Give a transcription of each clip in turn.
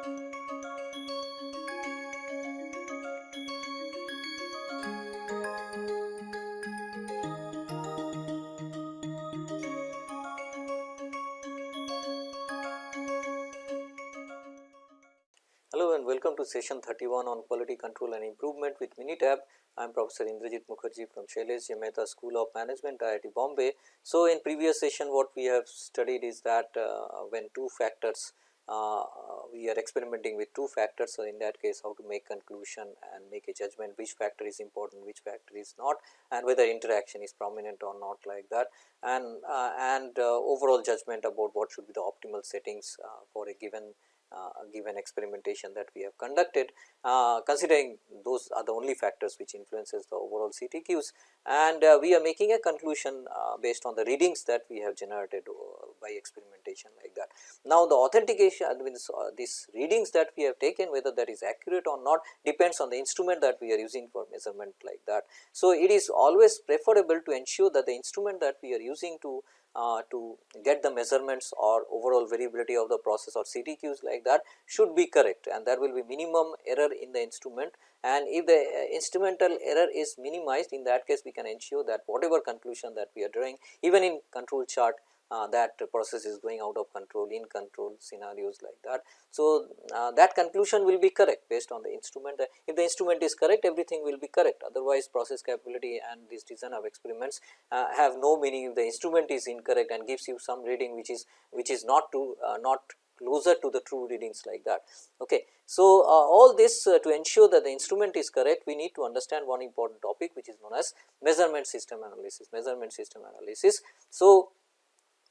Hello and welcome to session 31 on quality control and improvement with Minitab. I am Professor Indrajit Mukherjee from Shailesh. Mehta School of Management IIT Bombay. So, in previous session what we have studied is that uh, when two factors uh, we are experimenting with two factors. So, in that case how to make conclusion and make a judgment which factor is important, which factor is not and whether interaction is prominent or not like that. And, uh, and uh, overall judgment about what should be the optimal settings uh, for a given uh, given experimentation that we have conducted. Uh, considering those are the only factors which influences the overall CTQs and we are making a conclusion based on the readings that we have generated by experimentation like that. Now, the authentication means uh, these readings that we have taken whether that is accurate or not depends on the instrument that we are using for measurement like that. So, it is always preferable to ensure that the instrument that we are using to uh, to get the measurements or overall variability of the process or CTQs like that should be correct and there will be minimum error in the instrument and if the uh, instrumental error is minimized in that case we can ensure that whatever conclusion that we are drawing even in control chart uh, that process is going out of control in control scenarios like that. So, uh, that conclusion will be correct based on the instrument if the instrument is correct everything will be correct otherwise process capability and this design of experiments uh, have no meaning if the instrument is incorrect and gives you some reading which is which is not to uh, not closer to the true readings like that. Okay. So, uh, all this uh, to ensure that the instrument is correct we need to understand one important topic which is known as measurement system analysis measurement system analysis. So,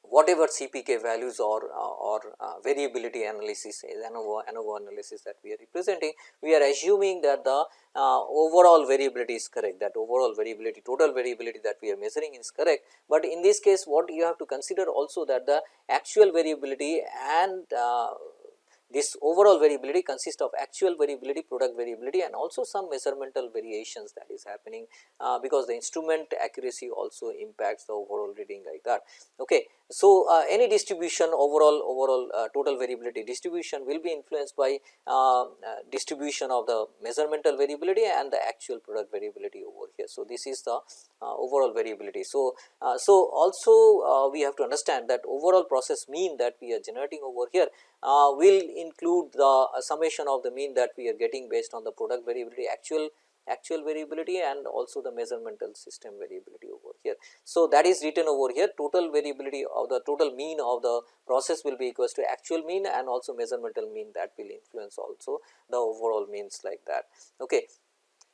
whatever CPK values or, or uh, variability analysis ANOVA, ANOVA analysis that we are representing, we are assuming that the uh, overall variability is correct that overall variability total variability that we are measuring is correct, but in this case what you have to consider also that the actual variability and uh, this overall variability consists of actual variability, product variability and also some measurmental variations that is happening uh, because the instrument accuracy also impacts the overall reading like that. Okay. So, uh, any distribution overall overall uh, total variability distribution will be influenced by uh, uh, distribution of the measurmental variability and the actual product variability over here. So, this is the uh, overall variability. So, so also we have to understand that overall process mean that we are generating over here will include the summation of the mean that we are getting based on the product variability actual actual variability and also the measurmental system variability over here. So, that is written over here total variability of the total mean of the process will be equals to actual mean and also measurmental mean that will influence also the overall means like that. Okay.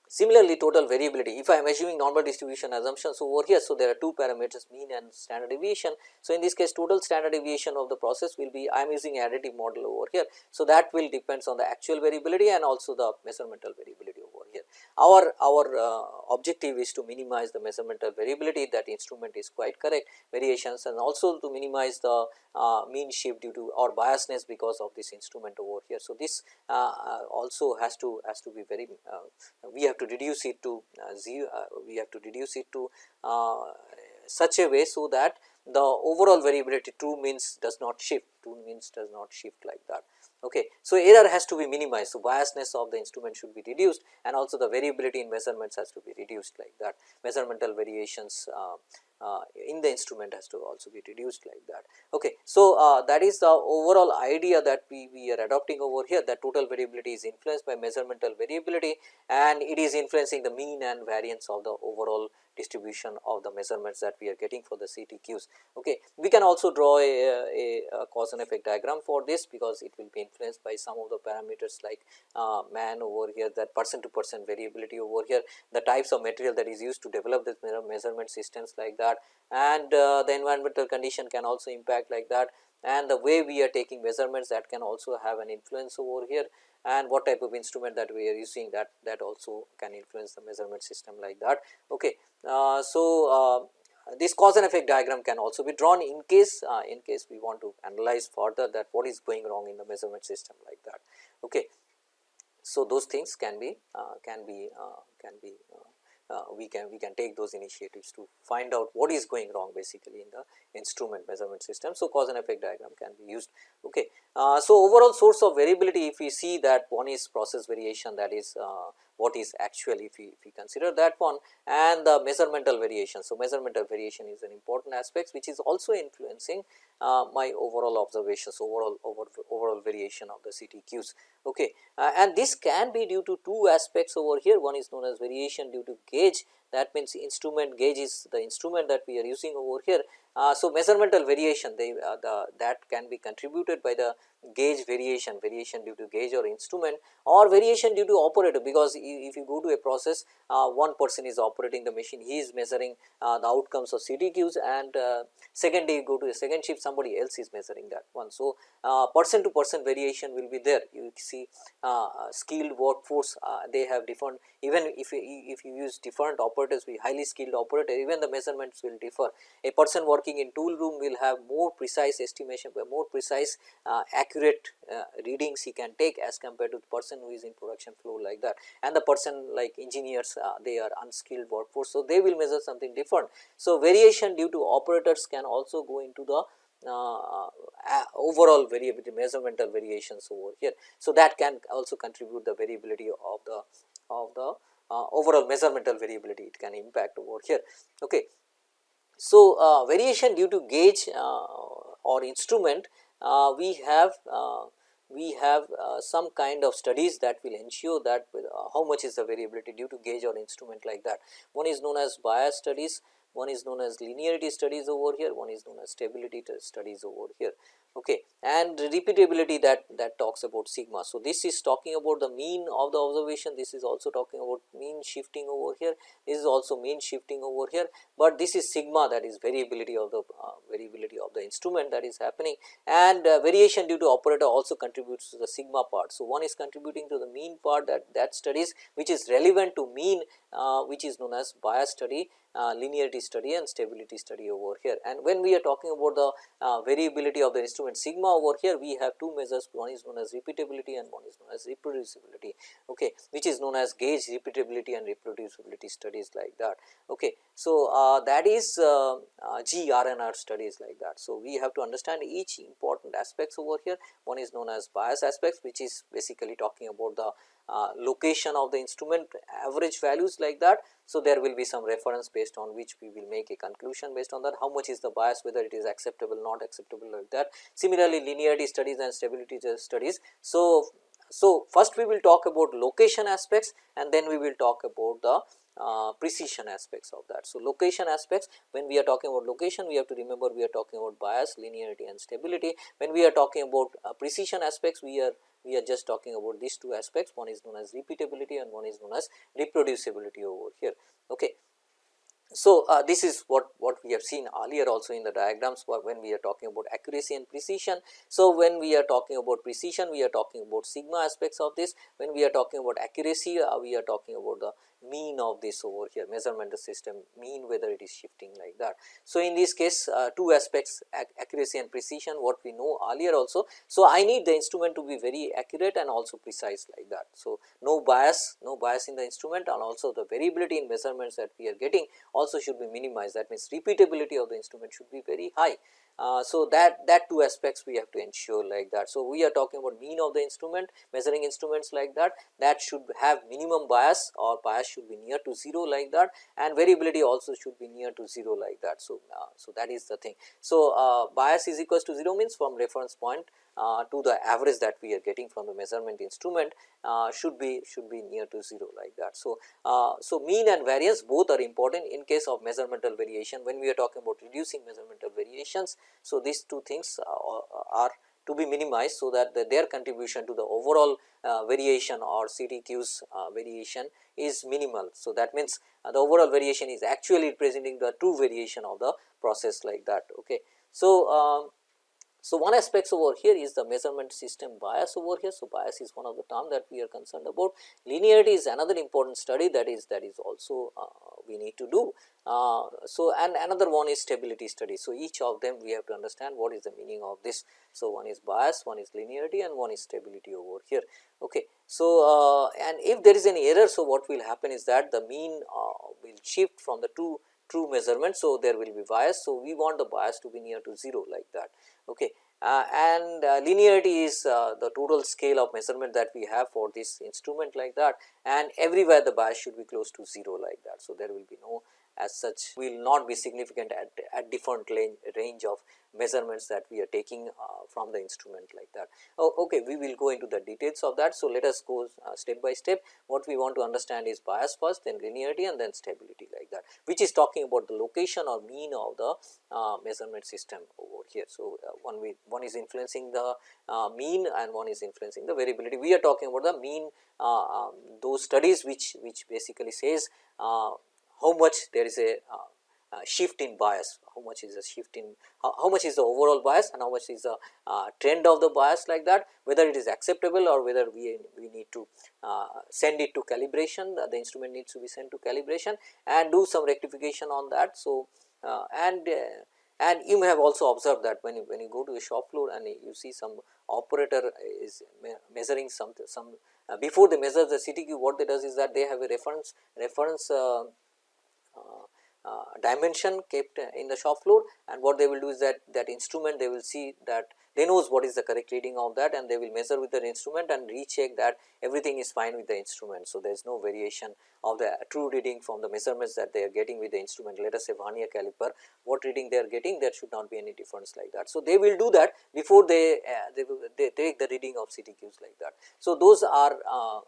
Similarly, total variability if I am assuming normal distribution assumptions over here. So, there are two parameters mean and standard deviation. So, in this case total standard deviation of the process will be I am using additive model over here. So, that will depends on the actual variability and also the measurmental variability. Our, our uh, objective is to minimize the measurmental variability that instrument is quite correct variations and also to minimize the uh, mean shift due to or biasness because of this instrument over here. So, this uh, uh also has to has to be very uh, we have to reduce it to zero we have to reduce it to such a way so that the overall variability true means does not shift true means does not shift like that. Okay. So, error has to be minimized. So, biasness of the instrument should be reduced and also the variability in measurements has to be reduced like that measurmental variations uh, uh, in the instrument has to also be reduced like that. Okay. So, uh, that is the overall idea that we, we are adopting over here that total variability is influenced by measurmental variability and it is influencing the mean and variance of the overall distribution of the measurements that we are getting for the CTQs. Okay. We can also draw a, a, a, cause and effect diagram for this because it will be influenced by some of the parameters like uh, man over here that percent to percent variability over here, the types of material that is used to develop this measurement systems like that and uh, the environmental condition can also impact like that and the way we are taking measurements that can also have an influence over here and what type of instrument that we are using that that also can influence the measurement system like that. Okay. Uh, so, uh, this cause and effect diagram can also be drawn in case uh, in case we want to analyze further that what is going wrong in the measurement system like that. Okay. So, those things can be uh, can be uh, can be uh, we can we can take those initiatives to find out what is going wrong basically in the instrument measurement system. So, cause and effect diagram can be used. Okay. Uh, so, overall source of variability if we see that one is process variation that is uh, what is actually if we, if we consider that one and the measurmental variation. So, measurmental variation is an important aspect which is also influencing uh, my overall observations overall over, overall variation of the CTQs. Okay. Uh, and this can be due to two aspects over here one is known as variation due to gauge that means instrument gauge is the instrument that we are using over here. Uh, so, measurmental variation they uh, the that can be contributed by the gauge variation, variation due to gauge or instrument or variation due to operator because if you go to a process uh, one person is operating the machine he is measuring uh, the outcomes of CTQs and uh, second day you go to a second shift somebody else is measuring that one. So, uh, person to person variation will be there you see skilled workforce they have different even if you, if you use different operators with highly skilled operator even the measurements will differ. A person working in tool room will have more precise estimation more precise accuracy accurate uh, readings he can take as compared to the person who is in production floor like that and the person like engineers uh, they are unskilled workforce. So, they will measure something different. So, variation due to operators can also go into the uh, overall variability measurmental variations over here. So, that can also contribute the variability of the of the uh, overall measurmental variability it can impact over here. Okay. So, uh, variation due to gauge uh, or instrument uh, we have uh, we have uh, some kind of studies that will ensure that how much is the variability due to gauge or instrument like that. One is known as bias studies, one is known as linearity studies over here, one is known as stability studies over here okay and repeatability that that talks about sigma. So, this is talking about the mean of the observation. This is also talking about mean shifting over here. This is also mean shifting over here, but this is sigma that is variability of the uh, variability of the instrument that is happening. And uh, variation due to operator also contributes to the sigma part. So, one is contributing to the mean part that that studies which is relevant to mean uh, which is known as bias study uh, linearity study and stability study over here. And when we are talking about the uh, variability of the instrument sigma over here, we have two measures one is known as repeatability and one is known as reproducibility, okay, which is known as gauge repeatability and reproducibility studies like that. Okay. So, uh, that is uh, uh, GR&R studies like that. So, we have to understand each important aspects over here one is known as bias aspects which is basically talking about the uh, location of the instrument average values like that. So, there will be some reference based on which we will make a conclusion based on that how much is the bias whether it is acceptable not acceptable like that. Similarly, linearity studies and stability studies. So, so first we will talk about location aspects and then we will talk about the uh, precision aspects of that. So, location aspects when we are talking about location we have to remember we are talking about bias, linearity and stability. When we are talking about uh, precision aspects we are we are just talking about these two aspects one is known as repeatability and one is known as reproducibility over here. Okay. So, uh, this is what, what we have seen earlier also in the diagrams when we are talking about accuracy and precision. So, when we are talking about precision we are talking about sigma aspects of this when we are talking about accuracy uh, we are talking about the mean of this over here measurement system mean whether it is shifting like that. So, in this case uh, two aspects ac accuracy and precision what we know earlier also. So, I need the instrument to be very accurate and also precise like that. So, no bias no bias in the instrument and also the variability in measurements that we are getting also should be minimized that means repeatability of the instrument should be very high. Uh, so, that that two aspects we have to ensure like that. So, we are talking about mean of the instrument measuring instruments like that that should have minimum bias or bias should be near to 0 like that and variability also should be near to 0 like that. So, uh, so that is the thing. So, uh, bias is equals to 0 means from reference point to the average that we are getting from the measurement instrument uh, should be should be near to 0 like that. So, uh, so mean and variance both are important in case of measurmental variation when we are talking about reducing measurmental variations. So, these two things are to be minimized so that the, their contribution to the overall uh, variation or CTQ's uh, variation is minimal. So, that means uh, the overall variation is actually representing the true variation of the process like that. Okay. So, um, So, one aspect over here is the measurement system bias over here. So, bias is one of the term that we are concerned about. Linearity is another important study that is that is also uh, we need to do. Uh, so, and another one is stability study. So, each of them we have to understand what is the meaning of this. So, one is bias, one is linearity and one is stability over here. Okay. So, uh, and if there is any error, so what will happen is that the mean uh, will shift from the two true measurement. So, there will be bias. So, we want the bias to be near to 0 like that. Okay. Uh, and uh, linearity is uh, the total scale of measurement that we have for this instrument like that and everywhere the bias should be close to 0 like that. So, there will be no as such will not be significant at, at different range of measurements that we are taking uh, from the instrument like that. Oh, okay, we will go into the details of that. So, let us go uh, step by step what we want to understand is bias first then linearity and then stability like that which is talking about the location or mean of the uh, measurement system over here. So, uh, one one is influencing the uh, mean and one is influencing the variability. We are talking about the mean uh, um, those studies which which basically says how much there is a uh, shift in bias, how much is the shift in how, how, much is the overall bias and how much is the uh, trend of the bias like that, whether it is acceptable or whether we, we need to uh, send it to calibration, the, the, instrument needs to be sent to calibration and do some rectification on that. So, uh, and uh, and you may have also observed that when you, when you go to a shop floor and you see some operator is me measuring some some uh, before they measure the CTQ what they does is that they have a reference reference uh, dimension kept in the shop floor and what they will do is that that instrument they will see that they knows what is the correct reading of that and they will measure with the instrument and recheck that everything is fine with the instrument. So, there is no variation of the true reading from the measurements that they are getting with the instrument let us say vernier caliper what reading they are getting there should not be any difference like that. So, they will do that before they, uh, they, they take the reading of CTQs like that. So, those are uh,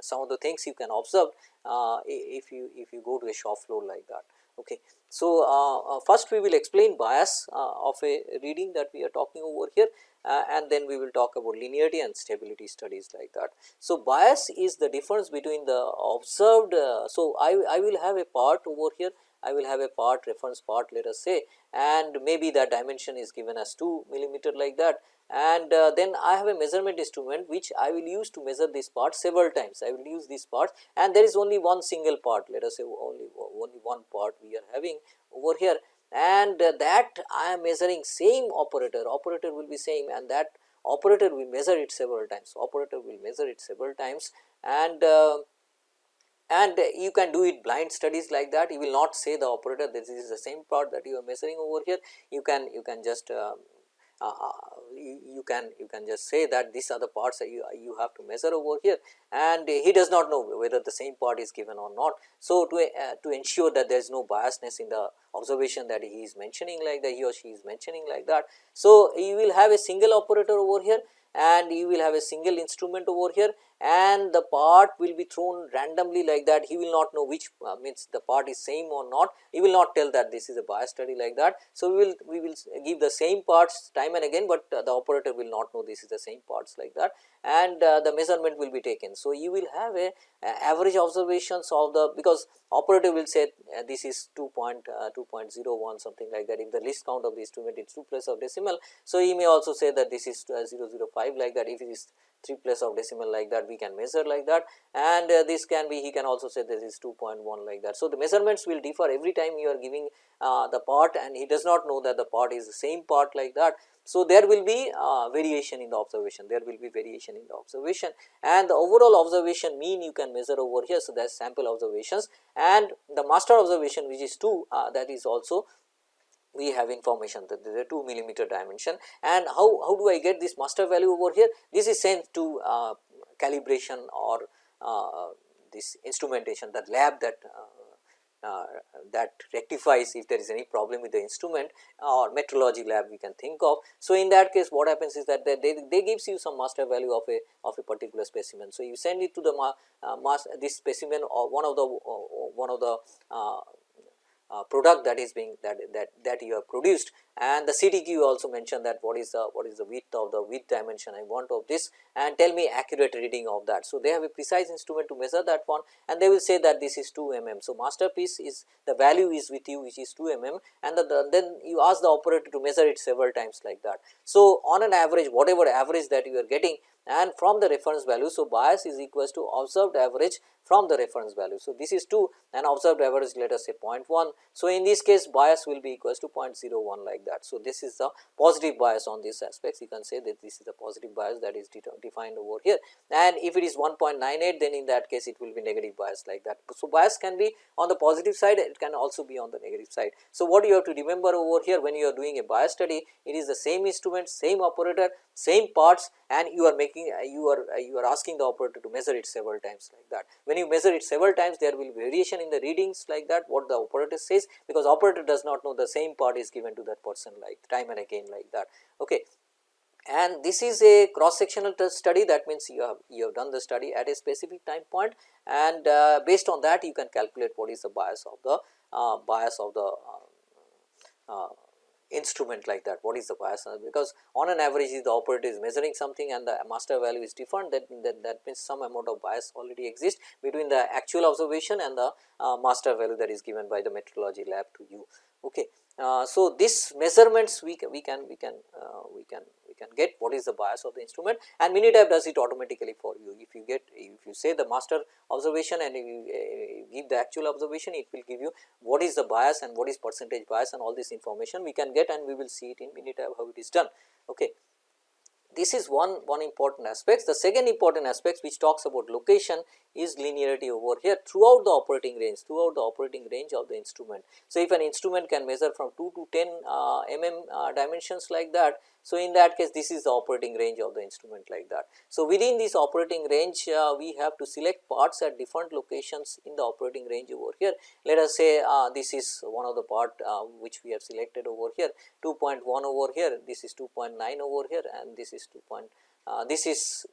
some of the things you can observe uh, if you if you go to a shop floor like that. Okay. So, uh, uh, first we will explain bias uh, of a reading that we are talking over here uh, and then we will talk about linearity and stability studies like that. So, bias is the difference between the observed. So, I, I will have a part over here I will have a part reference part let us say and maybe that dimension is given as 2 millimeter like that. And uh, then I have a measurement instrument which I will use to measure this part several times. I will use this part and there is only one single part let us say only only one part we are having over here. And uh, that I am measuring same operator. Operator will be same and that operator will measure it several times. Operator will measure it several times. And uh, and you can do it blind studies like that you will not say the operator this is the same part that you are measuring over here you can you can just uh, uh, you, you, can you can just say that these are the parts that you, you have to measure over here and he does not know whether the same part is given or not. So, to, uh, to ensure that there is no biasness in the observation that he is mentioning like that he or she is mentioning like that. So, you will have a single operator over here and you will have a single instrument over here and the part will be thrown randomly like that he will not know which uh, means the part is same or not he will not tell that this is a bias study like that. So, we will we will give the same parts time and again, but uh, the operator will not know this is the same parts like that and uh, the measurement will be taken. So, you will have a average observations of the because operator will say uh, this is 2 point, uh, 2.01 something like that if the least count of the instrument is 2 plus of decimal. So, he may also say that this is uh, 0.05 5 like that if it is 3 place of decimal like that we can measure like that and uh, this can be he can also say this is 2.1 like that. So, the measurements will differ every time you are giving uh, the part and he does not know that the part is the same part like that. So, there will be uh, variation in the observation there will be variation in the observation and the overall observation mean you can measure over here. So, that is sample observations and the master observation which is 2 uh, that is also we have information that there is a 2 millimeter dimension and how, how do I get this master value over here? This is sent to uh, calibration or uh, this instrumentation the lab that uh, uh, that rectifies if there is any problem with the instrument or metrology lab we can think of. So, in that case what happens is that they, they, they gives you some master value of a of a particular specimen. So, you send it to the ma, uh, mass this specimen or one of the uh, one of the uh, Uh, product that is being that that that you have produced and the CTQ also mentioned that what is the what is the width of the width dimension I want of this and tell me accurate reading of that. So, they have a precise instrument to measure that one and they will say that this is 2 mm. So, masterpiece is the value is with you which is 2 mm and the, the, then you ask the operator to measure it several times like that. So, on an average whatever average that you are getting and from the reference value. So, bias is equals to observed average from the reference value. So, this is 2 and observed average let us say 0.1. So, in this case bias will be equals to 0.01 like that. So, this is the positive bias on these aspects you can say that this is the positive bias that is defined over here and if it is 1.98 then in that case it will be negative bias like that. So, bias can be on the positive side it can also be on the negative side. So, what you have to remember over here when you are doing a bias study it is the same instrument same operator same parts and you are making you are you are asking the operator to measure it several times like that. When you measure it several times there will be variation in the readings like that what the operator says because operator does not know the same part is given to that person like time and again like that. Okay. And this is a cross sectional study that means you have you have done the study at a specific time point and uh, based on that you can calculate what is the bias of the uh, bias of the uh, uh instrument like that what is the bias because on an average the operator is measuring something and the master value is different that, that, that means some amount of bias already exists between the actual observation and the uh, master value that is given by the metrology lab to you. Okay. Uh, so, this measurements we can we can we can uh, we can we can get what is the bias of the instrument and Minitab does it automatically for you. If you get if you say the master observation and you uh, give the actual observation it will give you what is the bias and what is percentage bias and all this information we can get and we will see it in Minitab how it is done. Okay this is one one important aspect. The second important aspect which talks about location is linearity over here throughout the operating range throughout the operating range of the instrument. So, if an instrument can measure from 2 to 10 uh, mm uh, dimensions like that so, in that case this is the operating range of the instrument like that. So, within this operating range uh, we have to select parts at different locations in the operating range over here. Let us say uh, this is one of the part uh, which we have selected over here 2.1 over here, this is 2.9 over here and this is 2. Uh, this is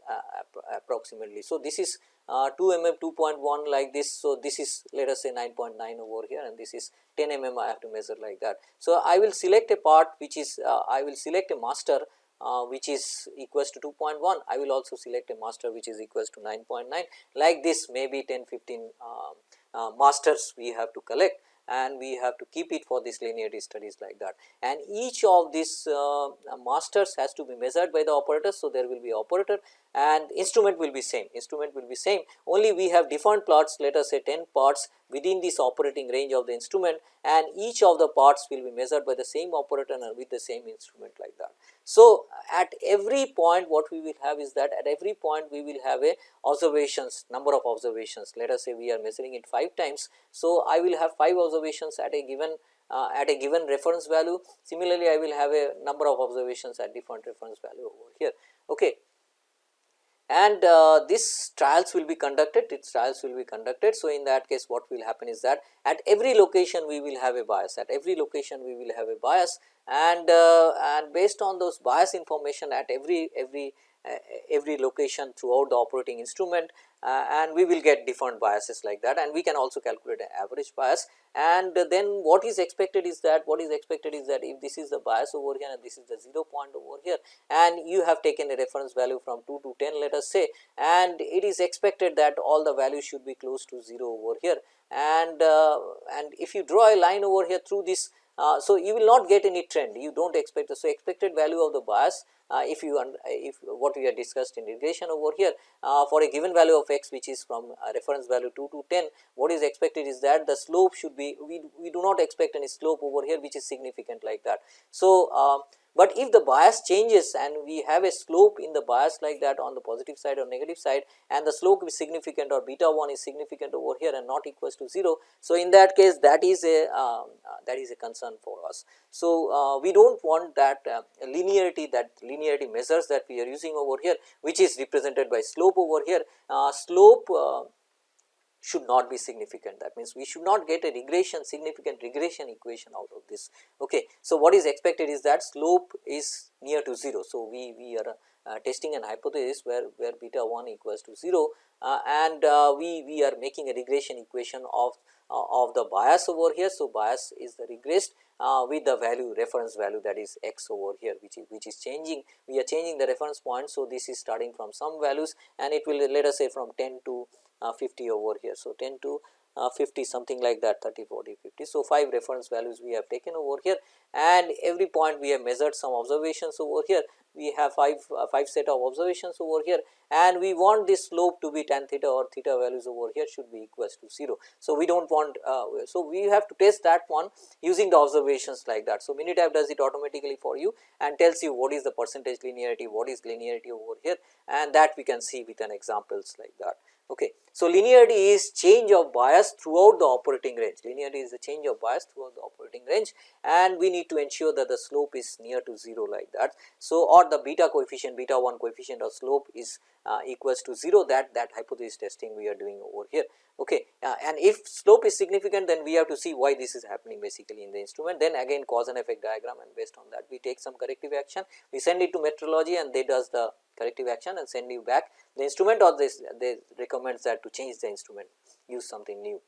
approximately. So, this is uh, 2 mm 2.1 like this. So, this is let us say 9.9 over here and this is 10 mm I have to measure like that. So, I will select a part which is uh, I will select a master uh, which is equals to 2.1 I will also select a master which is equals to 9.9 like this maybe 10 15 uh, uh, masters we have to collect and we have to keep it for this linearity studies like that. And each of these uh, masters has to be measured by the operator. So, there will be operator and instrument will be same, instrument will be same only we have different plots let us say 10 parts within this operating range of the instrument and each of the parts will be measured by the same operator and with the same instrument like. So, at every point what we will have is that at every point we will have a observations number of observations let us say we are measuring it 5 times. So, I will have 5 observations at a given uh, at a given reference value similarly I will have a number of observations at different reference value over here. Okay and uh, this trials will be conducted its trials will be conducted. So, in that case what will happen is that at every location we will have a bias at every location we will have a bias and uh, and based on those bias information at every every uh, every location throughout the operating instrument uh, and we will get different biases like that and we can also calculate an average bias and then what is expected is that what is expected is that if this is the bias over here and this is the 0 point over here and you have taken a reference value from 2 to 10 let us say and it is expected that all the values should be close to 0 over here and uh, and if you draw a line over here through this uh, so, you will not get any trend you do not expect. the So, expected value of the bias if you if what we have discussed in regression over here uh, for a given value of x which is from reference value 2 to 10 what is expected is that the slope should be we, we do not expect any slope over here which is significant like that. So, uh, but if the bias changes and we have a slope in the bias like that on the positive side or negative side and the slope is significant or beta 1 is significant over here and not equals to 0. So, in that case that is a um, uh, that is a concern for us. So, uh, we do not want that uh, linearity that linearity measures that we are using over here which is represented by slope over here uh, slope uh, should not be significant that means we should not get a regression significant regression equation out of this. Okay. So, what is expected is that slope is near to 0. So, we, we are uh, testing an hypothesis where, where beta 1 equals to 0 uh, and uh, we, we are making a regression equation of uh, of the bias over here. So, bias is the regressed uh, with the value reference value that is x over here which is which is changing we are changing the reference point. So, this is starting from some values and it will let us say from 10 to 50 over here. So, 10 to uh, 50 something like that 30 40 50. So, 5 reference values we have taken over here and every point we have measured some observations over here we have 5 uh, 5 set of observations over here and we want this slope to be tan theta or theta values over here should be equals to 0. So, we do not want uh, so we have to test that one using the observations like that. So, Minitab does it automatically for you and tells you what is the percentage linearity what is linearity over here and that we can see with an examples like that. Okay. So, linearity is change of bias throughout the operating range, linearity is the change of bias throughout the operating range and we need to ensure that the slope is near to 0 like that. So, or the beta coefficient beta 1 coefficient of slope is uh, equals to 0 that that hypothesis testing we are doing over here. Okay. Uh, and if slope is significant then we have to see why this is happening basically in the instrument then again cause and effect diagram and based on that we take some corrective action we send it to metrology and they does the corrective action and send you back the instrument or this they recommends that to change the instrument use something new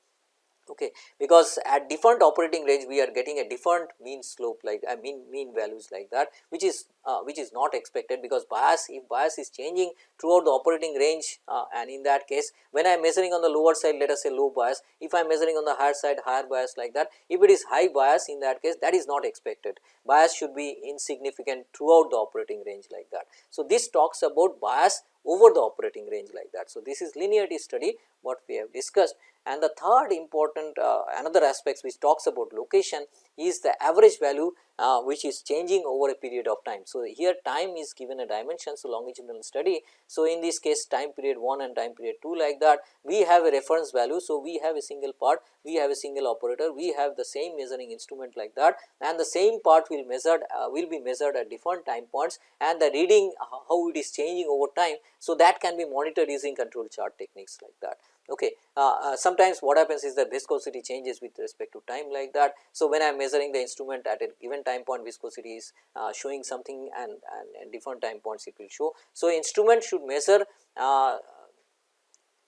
okay because at different operating range we are getting a different mean slope like I mean mean values like that which is uh, which is not expected because bias if bias is changing throughout the operating range uh, and in that case when I am measuring on the lower side let us say low bias if I am measuring on the higher side higher bias like that if it is high bias in that case that is not expected bias should be insignificant throughout the operating range like that. So, this talks about bias over the operating range like that. So, this is linearity study what we have discussed and the third important uh, another aspects which talks about location is the average value uh, which is changing over a period of time. So, here time is given a dimension, so longitudinal study. So, in this case time period 1 and time period 2 like that we have a reference value. So, we have a single part, we have a single operator, we have the same measuring instrument like that and the same part will measured uh, will be measured at different time points and the reading uh, how it is changing over time. So, that can be monitored using control chart techniques like that. Okay. Uh, uh, sometimes what happens is that viscosity changes with respect to time like that. So, when I am measuring the instrument at a given time point viscosity is uh, showing something and, and, and, different time points it will show. So, instrument should measure uh,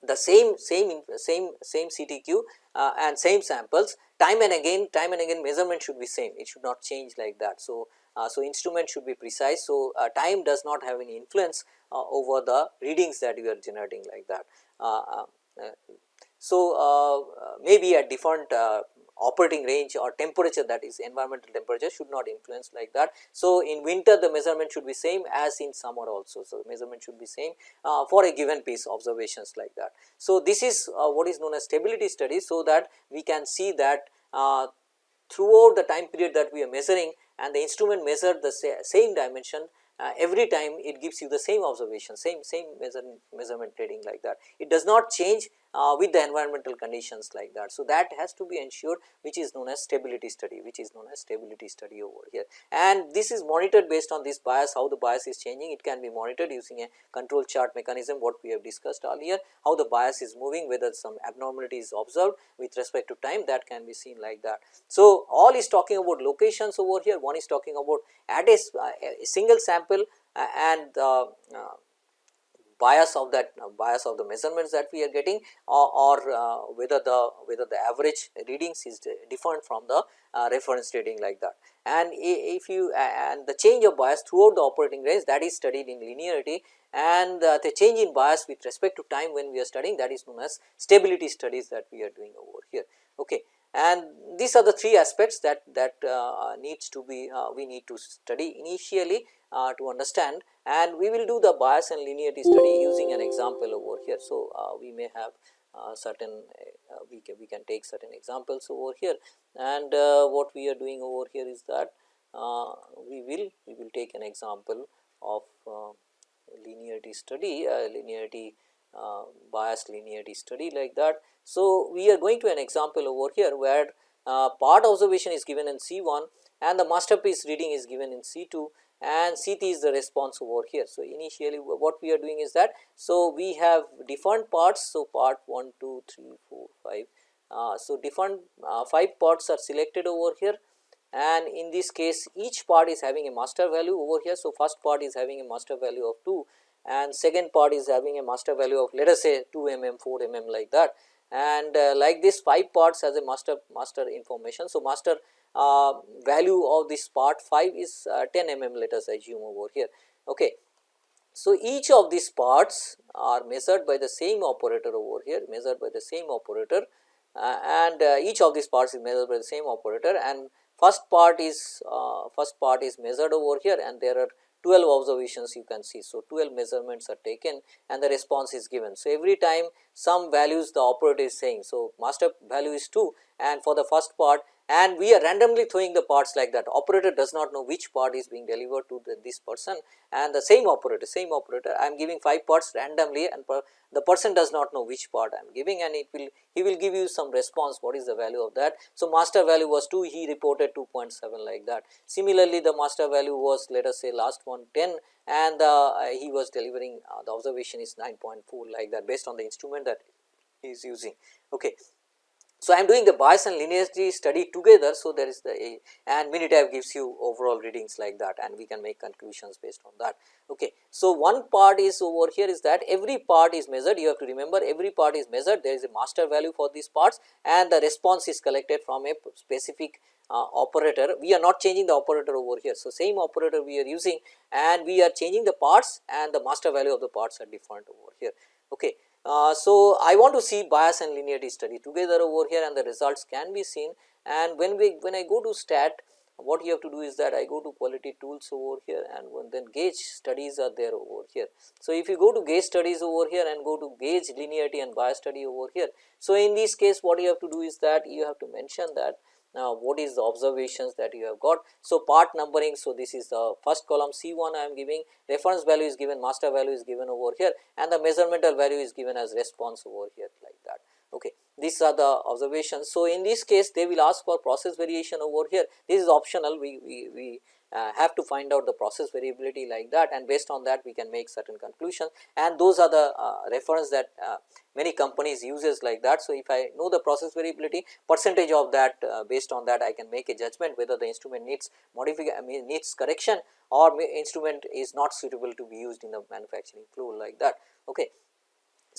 the same same same same CTQ uh, and same samples time and again time and again measurement should be same it should not change like that. So, uh, so instrument should be precise. So, uh, time does not have any influence uh, over the readings that you are generating like that. So, uh, maybe a different uh, operating range or temperature that is environmental temperature should not influence like that. So, in winter the measurement should be same as in summer also. So, measurement should be same uh, for a given piece observations like that. So, this is uh, what is known as stability study. So, that we can see that uh, throughout the time period that we are measuring and the instrument measured the sa same dimension uh, every time it gives you the same observation same same measure, measurement reading like that. It does not change uh, with the environmental conditions like that. So, that has to be ensured which is known as stability study which is known as stability study over here and this is monitored based on this bias how the bias is changing it can be monitored using a control chart mechanism what we have discussed earlier how the bias is moving whether some abnormality is observed with respect to time that can be seen like that. So, all is talking about locations over here one is talking about at a, a single sample uh, and uh, uh bias of that uh, bias of the measurements that we are getting or, or uh, whether the whether the average readings is different from the uh, reference reading like that. And if you and the change of bias throughout the operating range that is studied in linearity and the change in bias with respect to time when we are studying that is known as stability studies that we are doing over here. Okay. And these are the three aspects that that uh, needs to be uh, we need to study initially uh, to understand and we will do the bias and linearity study using an example over here. So, uh, we may have uh, certain uh, we can we can take certain examples over here and what we are doing over here is that we will we will take an example of linearity study linearity bias linearity study like that. So, we are going to an example over here where part observation is given in C 1 and the masterpiece reading is given in C 2 and CT is the response over here. So, initially what we are doing is that, so we have different parts. So, part 1, 2, 3, 4, 5. Uh, so, different uh, 5 parts are selected over here and in this case each part is having a master value over here. So, first part is having a master value of 2 and second part is having a master value of let us say 2 mm, 4 mm like that and uh, like this 5 parts has a master master information. So, master uh, value of this part 5 is uh, 10 mm let us assume over here. Okay. So, each of these parts are measured by the same operator over here measured by the same operator uh, and uh, each of these parts is measured by the same operator and first part is uh, first part is measured over here and there are 12 observations you can see. So, 12 measurements are taken and the response is given. So, every time some values the operator is saying. So, master value is 2 and for the first part and we are randomly throwing the parts like that operator does not know which part is being delivered to the, this person and the same operator same operator I am giving 5 parts randomly and per, the person does not know which part I am giving and it will he will give you some response what is the value of that. So, master value was 2 he reported 2.7 like that. Similarly, the master value was let us say last one 10 and uh, he was delivering uh, the observation is 9.4 like that based on the instrument that he is using. Okay. So, I am doing the bias and linearity study together. So, there is the a and Minitab gives you overall readings like that and we can make conclusions based on that. Okay. So, one part is over here is that every part is measured you have to remember every part is measured there is a master value for these parts and the response is collected from a specific uh, operator we are not changing the operator over here. So, same operator we are using and we are changing the parts and the master value of the parts are different over here. Okay. Uh, so, I want to see bias and linearity study together over here and the results can be seen and when we when I go to stat what you have to do is that I go to quality tools over here and then gauge studies are there over here. So, if you go to gauge studies over here and go to gauge linearity and bias study over here. So, in this case what you have to do is that you have to mention that now, what is the observations that you have got? So, part numbering. So, this is the first column C 1 I am giving reference value is given master value is given over here and the measurmental value is given as response over here like that. Okay. These are the observations. So, in this case they will ask for process variation over here this is optional we, we, we uh, have to find out the process variability like that and based on that we can make certain conclusions and those are the uh, reference that uh, many companies uses like that. So, if I know the process variability percentage of that uh, based on that I can make a judgment whether the instrument needs modification needs correction or instrument is not suitable to be used in the manufacturing flow like that. Okay.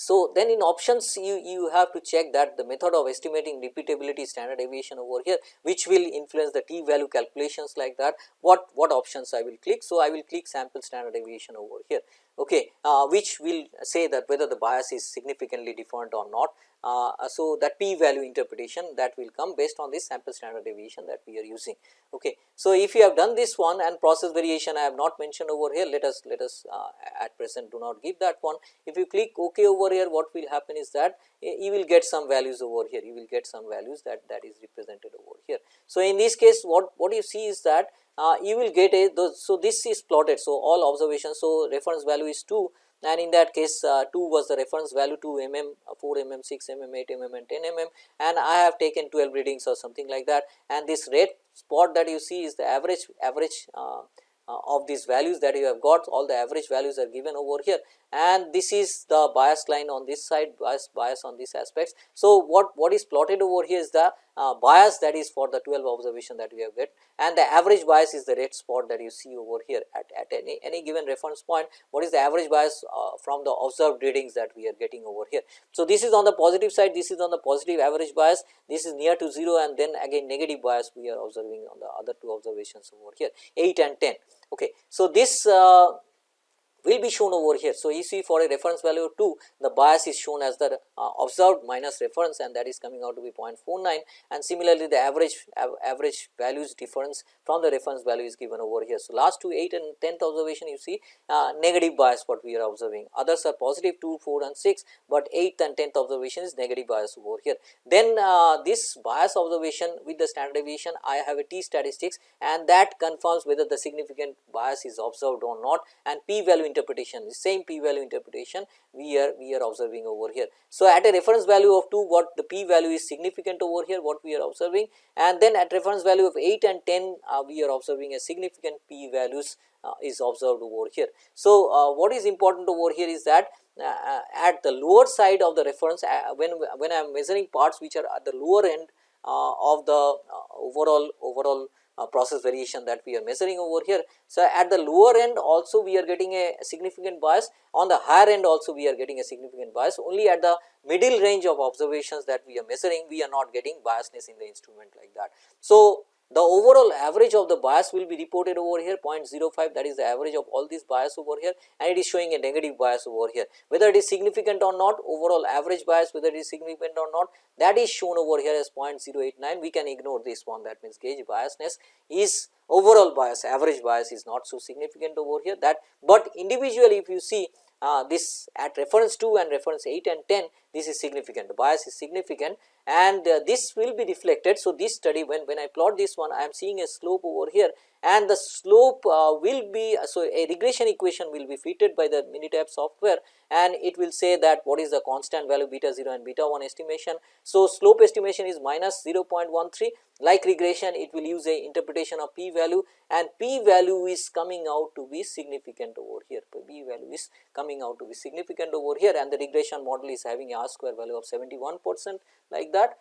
So, then in options you, you have to check that the method of estimating repeatability standard deviation over here which will influence the t value calculations like that what, what options I will click. So, I will click sample standard deviation over here okay, uh, which will say that whether the bias is significantly different or not. Uh, so, that p value interpretation that will come based on this sample standard deviation that we are using. Okay. So, if you have done this one and process variation I have not mentioned over here let us let us uh, at present do not give that one. If you click ok over here what will happen is that you will get some values over here you will get some values that that is represented over here. So, in this case what what you see is that uh, you will get a those, so this is plotted. So, all observations. So, reference value is 2 and in that case uh, 2 was the reference value 2 mm, 4 mm, 6 mm, 8 mm and 10 mm and I have taken 12 readings or something like that. And this red spot that you see is the average average uh, uh, of these values that you have got. All the average values are given over here and this is the bias line on this side bias bias on these aspects. So, what what is plotted over here is the uh, bias that is for the 12 observation that we have get and the average bias is the red spot that you see over here at, at any, any given reference point what is the average bias uh, from the observed readings that we are getting over here. So, this is on the positive side this is on the positive average bias this is near to 0 and then again negative bias we are observing on the other two observations over here 8 and 10. Okay. So, this uh, will be shown over here. So, you see for a reference value of 2 the bias is shown as the uh, observed minus reference and that is coming out to be 0.49 and similarly the average av average values difference from the reference value is given over here. So, last two 8 and 10th observation you see uh, negative bias what we are observing others are positive 2, 4 and 6, but 8th and 10th observation is negative bias over here. Then uh, this bias observation with the standard deviation I have a t statistics and that confirms whether the significant bias is observed or not and p value interpretation the same p value interpretation we are we are observing over here. So, at a reference value of 2 what the p value is significant over here what we are observing and then at reference value of 8 and 10 uh, we are observing a significant p values uh, is observed over here. So, uh, what is important over here is that uh, at the lower side of the reference uh, when when I am measuring parts which are at the lower end uh, of the overall overall uh, process variation that we are measuring over here. So, at the lower end also we are getting a significant bias on the higher end also we are getting a significant bias only at the middle range of observations that we are measuring we are not getting biasness in the instrument like that. So, the overall average of the bias will be reported over here 0.05 that is the average of all these bias over here and it is showing a negative bias over here. Whether it is significant or not overall average bias whether it is significant or not that is shown over here as 0.089 we can ignore this one. That means gauge biasness is overall bias average bias is not so significant over here. That but individually if you see uh, this at reference 2 and reference 8 and 10 this is significant the bias is significant and uh, this will be reflected. So, this study when, when I plot this one I am seeing a slope over here and the slope uh, will be so a regression equation will be fitted by the Minitab software and it will say that what is the constant value beta 0 and beta 1 estimation. So, slope estimation is minus 0.13 like regression it will use a interpretation of p value and p value is coming out to be significant over here p value is coming out to be significant over here and the regression model is having a r square value of 71 percent like that.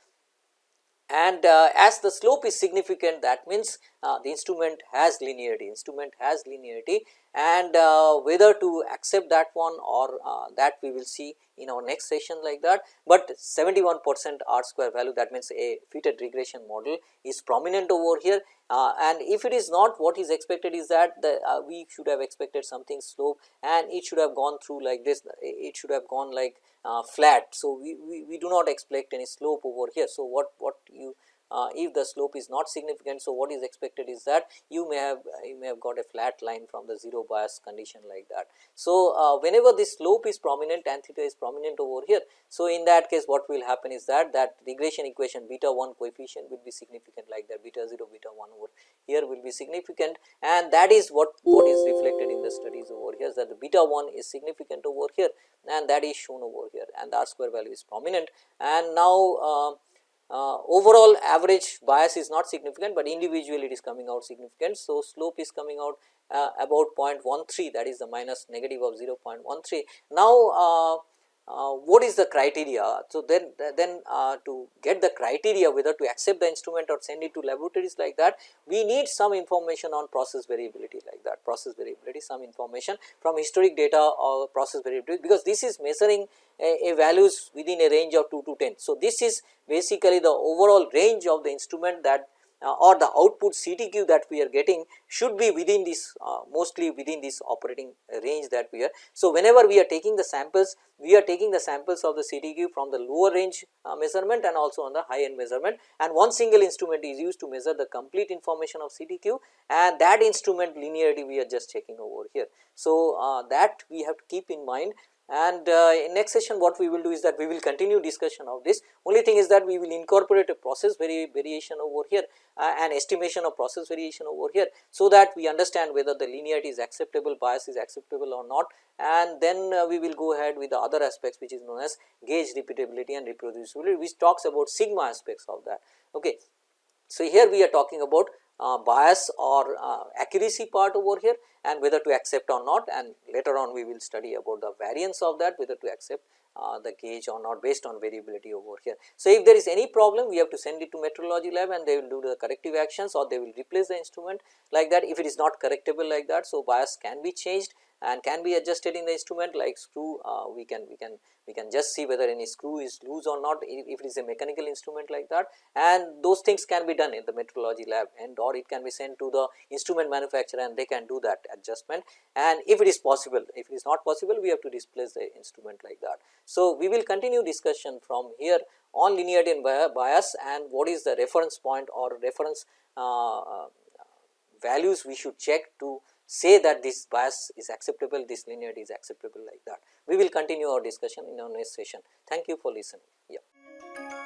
And uh, as the slope is significant that means uh, the instrument has linearity. Instrument has linearity and uh, whether to accept that one or uh, that we will see in our next session like that, but 71 percent r square value that means a fitted regression model is prominent over here uh, and if it is not what is expected is that the uh, we should have expected something slope and it should have gone through like this it should have gone like uh, flat. So, we, we, we do not expect any slope over here. So, what, what you uh, if the slope is not significant. So, what is expected is that you may have you may have got a flat line from the 0 bias condition like that. So, uh, whenever this slope is prominent tan theta is prominent over here. So, in that case what will happen is that that regression equation beta 1 coefficient will be significant like that beta 0 beta 1 over here will be significant and that is what what is reflected in the studies over here that the beta 1 is significant over here and that is shown over here and the r square value is prominent and now uh, uh, overall average bias is not significant, but individually it is coming out significant. So, slope is coming out uh, about 0.13 that is the minus negative of 0.13. Now, uh, what is the criteria. So, then then uh, to get the criteria whether to accept the instrument or send it to laboratories like that, we need some information on process variability like that process variability some information from historic data or process variability because this is measuring a, a values within a range of 2 to 10. So, this is basically the overall range of the instrument that or the output CTQ that we are getting should be within this uh, mostly within this operating range that we are. So, whenever we are taking the samples we are taking the samples of the CTQ from the lower range uh, measurement and also on the high end measurement and one single instrument is used to measure the complete information of CTQ and that instrument linearity we are just checking over here. So, uh, that we have to keep in mind and uh, in next session what we will do is that we will continue discussion of this only thing is that we will incorporate a process vari variation over here uh, and estimation of process variation over here. So, that we understand whether the linearity is acceptable bias is acceptable or not and then uh, we will go ahead with the other aspects which is known as gauge repeatability and reproducibility which talks about sigma aspects of that. Okay. So, here we are talking about uh, bias or uh, accuracy part over here and whether to accept or not and later on we will study about the variance of that whether to accept uh, the gauge or not based on variability over here. So, if there is any problem we have to send it to metrology lab and they will do the corrective actions or they will replace the instrument like that if it is not correctable like that. So, bias can be changed and can be adjusted in the instrument like screw uh, we can we can we can just see whether any screw is loose or not if it is a mechanical instrument like that and those things can be done in the metrology lab and or it can be sent to the instrument manufacturer and they can do that adjustment and if it is possible if it is not possible we have to displace the instrument like that. So, we will continue discussion from here on linearity and bias and what is the reference point or reference uh, uh, values we should check to say that this bias is acceptable, this linearity is acceptable like that. We will continue our discussion in our next session. Thank you for listening. Yeah.